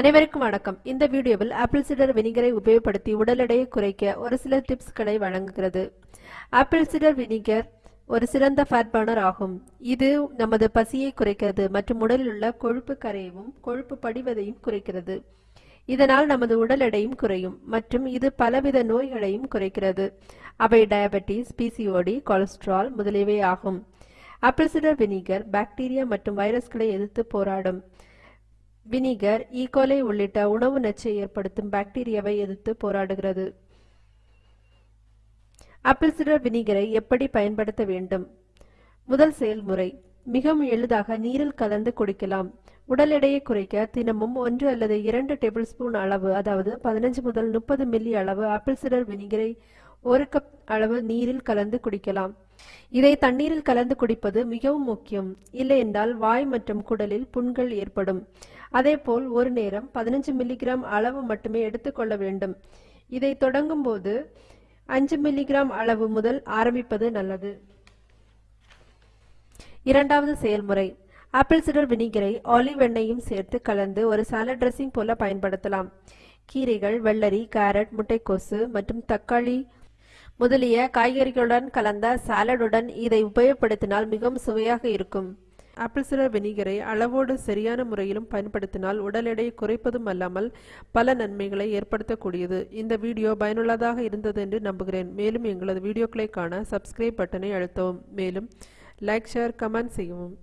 அனைவருக்கும் வணக்கம். இந்த வீடியோவில் ஆப்பிள் சிடர் வினிகரை உபயோகப்படுத்தி உடல் எடையை குறைக்க ஒரு சில டிப்ஸ்களை வழங்குகிறது. ஆப்பிள் சிடர் வினிகர் ஒரு சிறந்த ஃபேட் பர்னர் ஆகும். இது நமது பசியை குறைக்கிறது மற்றும் உடலில் உள்ள கொழுப்பு கரையவும் கொழுப்பு படிவதையும் குறைக்கிறது. இதனால் நமது உடல் எடையும் குறையும் மற்றும் இது பலவித நோய்களையும் குறைக்கிறது. அவை டயபெட்டிஸ் பிசிஓடி கொலஸ்ட்ரால் முதலியவை ஆகும். ஆப்பிள் சிடர் வினிகர் பாக்டீரியா மற்றும் வைரஸ்களை எதிர்த்து போராடும். Vinegar e. ஈகோலை உள்ளிட்ட உணவு நச்சை ஏற்படுத்தும் பாக்டீரியாவை எதிர்த்து போராடுகிறது. ஆப்பிள் சிடர் வினிகரை எப்படி பயன்படுத்த வேண்டும்? முதல் செயல்முறை மிகவும் எளிதாக நீரில் கலந்து குடிக்கலாம். உடல் எடையை குறைக்க தினமும் ஒன்று அல்லது இரண்டு டேபிள் ஸ்பூன் அளவு அதாவது பதினஞ்சு முதல் முப்பது மில்லி அளவு ஆப்பிள் சிடர் வினிகரை ஒரு கப் அளவு நீரில் கலந்து குடிக்கலாம். இதை தண்ணீரில் கலந்து குடிப்பது மிகவும் முக்கியம். இல்லையென்றால் வாய் மற்றும் குடலில் புண்கள் ஏற்படும். அதேபோல் ஒரு நேரம் பதினஞ்சு மில்லிகிராம் அளவு மட்டுமே எடுத்துக்கொள்ள வேண்டும். இதை தொடங்கும் போது அஞ்சு மில்லிகிராம் அளவு முதல் ஆரம்பிப்பது நல்லது. இரண்டாவது செயல்முறை. ஆப்பிள் சிடர் வினிகரை ஆலிவ் எண்ணெயும் சேர்த்து கலந்து ஒரு சாலட் ட்ரெஸ்ஸிங் போல பயன்படுத்தலாம். கீரைகள் வெள்ளரி கேரட் முட்டைக்கோசு மற்றும் தக்காளி முதலிய காய்கறிகளுடன் கலந்த சாலடுடன் இதை உபயோகப்படுத்தினால் மிகவும் சுவையாக இருக்கும். ஆப்பிள் சிடர் வினிகரை அளவோடு சரியான முறையிலும் பயன்படுத்தினால் உடல் எடையை குறைப்பதும் அல்லாமல் பல நன்மைகளை ஏற்படுத்தக்கூடியது. இந்த வீடியோ பயனுள்ளதாக இருந்தது என்று நம்புகிறேன். மேலும் எங்களது வீடியோக்களை காண சப்ஸ்கிரைப் பட்டனை அழுத்தவும். மேலும் லைக் ஷேர் கமெண்ட் செய்யவும்.